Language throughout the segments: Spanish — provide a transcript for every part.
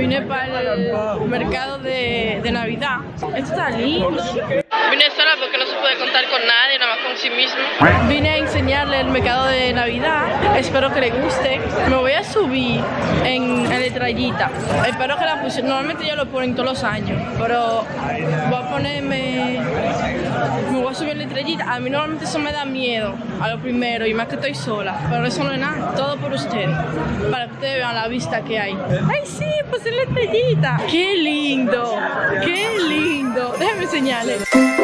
Vine para el mercado de, de Navidad. Esto está lindo. Vine sola porque no se puede contar con nadie, nada más con sí mismo. Vine a enseñarle el mercado de Navidad. Espero que le guste. Me voy a subir en, en letrallita. Espero que la puse. Normalmente yo lo ponen todos los años, pero voy a ponerme. Me voy a subir en letrallita. A mí normalmente eso me da miedo a lo primero y más que estoy sola. Pero eso no es nada. Todo por ustedes. Para que ustedes vean la vista que hay. ¡Ay, sí! Pues en letrallita. ¡Qué lindo! ¡Qué lindo! Déjenme enseñarles.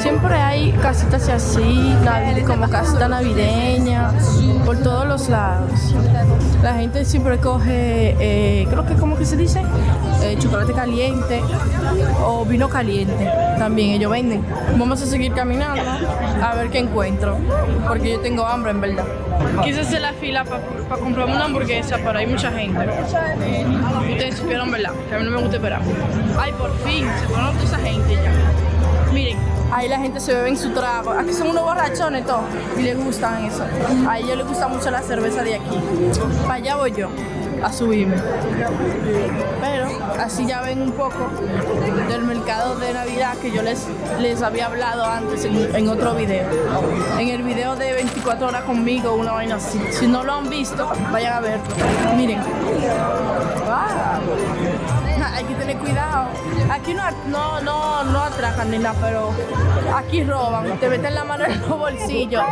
Siempre hay casitas así, como casita navideña, lados. La gente siempre coge, eh, creo que, ¿cómo que se dice? Eh, chocolate caliente o vino caliente. También ellos venden. Vamos a seguir caminando a ver qué encuentro, porque yo tengo hambre en verdad. Quise hacer la fila para comprarme una hamburguesa, pero hay mucha gente. Ustedes supieron, ¿verdad? Que a mí no me gusta esperar. Ay, por fin, se fueron toda esa gente ya. Miren, ahí la gente se bebe en su trago. Aquí son unos borrachones todos y les gustan eso. A ellos les gusta mucho la cerveza de aquí. Para allá voy yo a subirme. Pero así ya ven un poco del mercado de Navidad que yo les, les había hablado antes en, en otro video. En el video de 24 horas conmigo, una vaina así. Si no lo han visto, vayan a verlo. Miren. Wow. Hay que tener cuidado. Aquí no, no, no, no atracan ni nada, pero aquí roban. Te meten la mano en los bolsillos.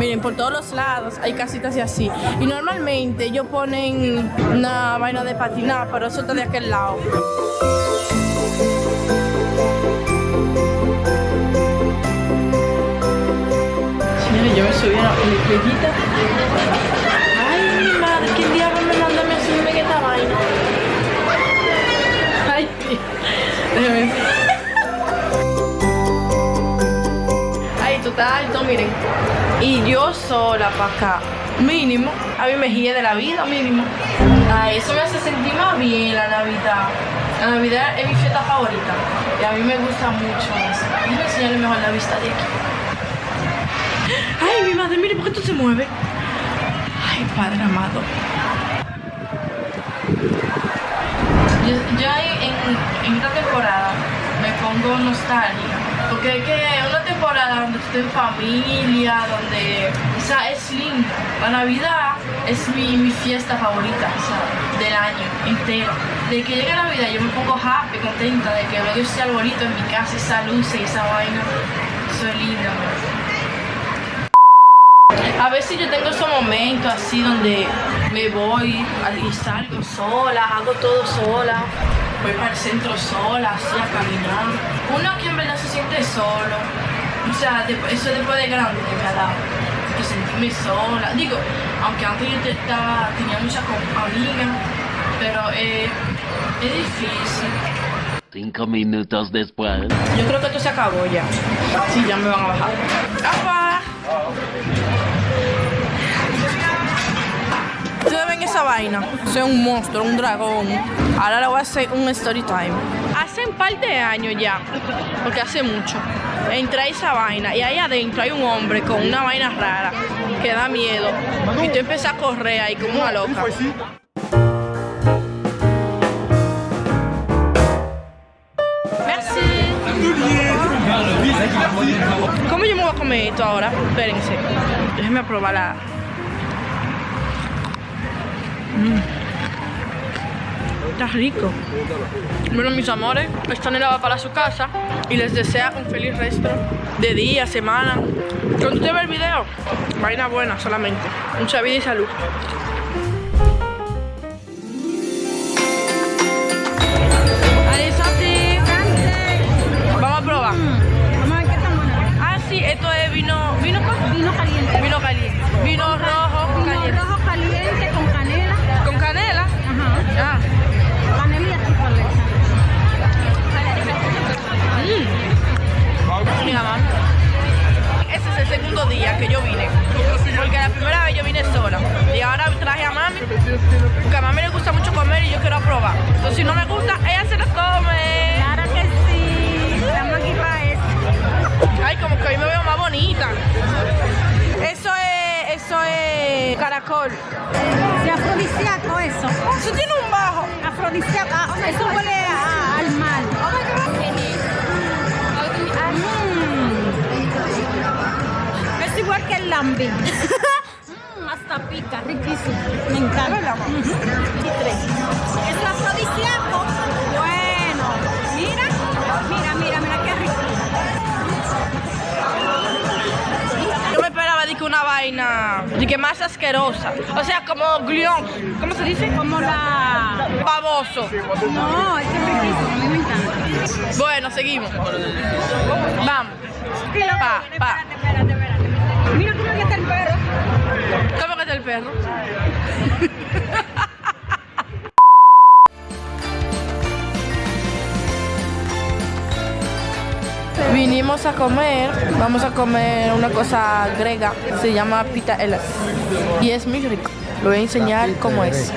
Miren, por todos los lados hay casitas y así. Y normalmente ellos ponen una vaina de patinar, pero eso está de aquel lado. Señores, yo me subí a la déjame ver. Ay, tú estás miren. Y yo sola para acá. Mínimo. A mí me guíe de la vida, mínimo. Ay, eso me hace sentir más bien la Navidad. La Navidad es mi fiesta favorita. Y a mí me gusta mucho eso. Enseñarle mejor la vista de aquí. Ay, mi madre, mire, ¿por qué esto se mueve? Ay, Padre amado. Yo, en, en esta temporada me pongo nostálgica. Porque es que una temporada donde estoy en familia, donde o sea, es linda. La Navidad es mi, mi fiesta favorita o sea, del año entero. De que llega Navidad yo me pongo happy, contenta de que veo ese arbolito en mi casa, esa luz y esa vaina. Eso es lindo. A veces yo tengo esos momentos así donde me voy y salgo sola, hago todo sola, voy para el centro sola, así a caminar. Uno aquí en verdad se siente solo. O sea, eso después de grande que me ha dado. Que sentirme sola. Digo, aunque antes yo estaba, tenía muchas amigas, pero eh, es difícil. Cinco minutos después. Yo creo que esto se acabó ya. Sí, ya me van a bajar. ¡Apa! Esa vaina. Soy un monstruo, un dragón. Ahora le voy a hacer un story time. Hace un par de años ya, porque hace mucho, entré a esa vaina y ahí adentro hay un hombre con una vaina rara que da miedo. Y tú empiezas a correr ahí como una loca. ¿Cómo yo me voy a comer esto ahora? Espérense. Déjenme probar la. Mm. Está rico. Bueno, mis amores, esta nena va para su casa y les desea un feliz resto de día, semana. Cuando usted ve el video, vaina buena solamente. Mucha vida y salud. Caracol. Se afrodisíaco. eso. Eso tiene un bajo. Afrodisíaco. Ah, eso huele a- al mar. Mm. Es igual que el lambi. Mm, hasta pica, riquísimo. Me encanta. Ujú. Y tres. Vaina, de que más asquerosa. O sea, como glión. ¿Cómo se dice? Como la. Baboso. No, es que es riquísimo, a mí me encanta. Bueno, seguimos. Vamos. Pa, pa. Espérate, espérate, espérate. Mira cómo ya está el perro. ¿Cómo que está el perro? A comer, vamos a comer una cosa grega, se llama pita elas y es muy rico. Lo voy a enseñar cómo es.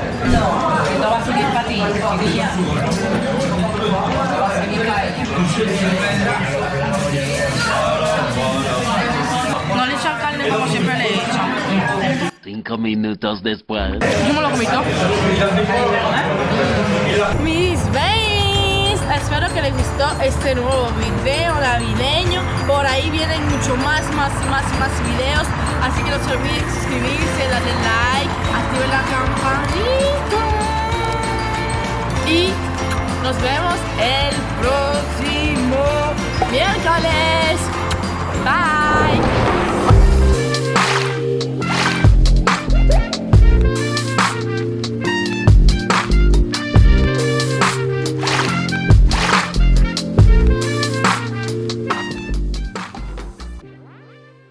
No le echan carne como siempre le echan. Cinco minutos después. Me lo comí todo. Mis veis, espero que les gustó este nuevo video navideño. Por ahí vienen mucho más, más, más, más videos. Así que no se olviden suscribirse, darle like, activen la campanita. Y nos vemos el próximo miércoles. Bye.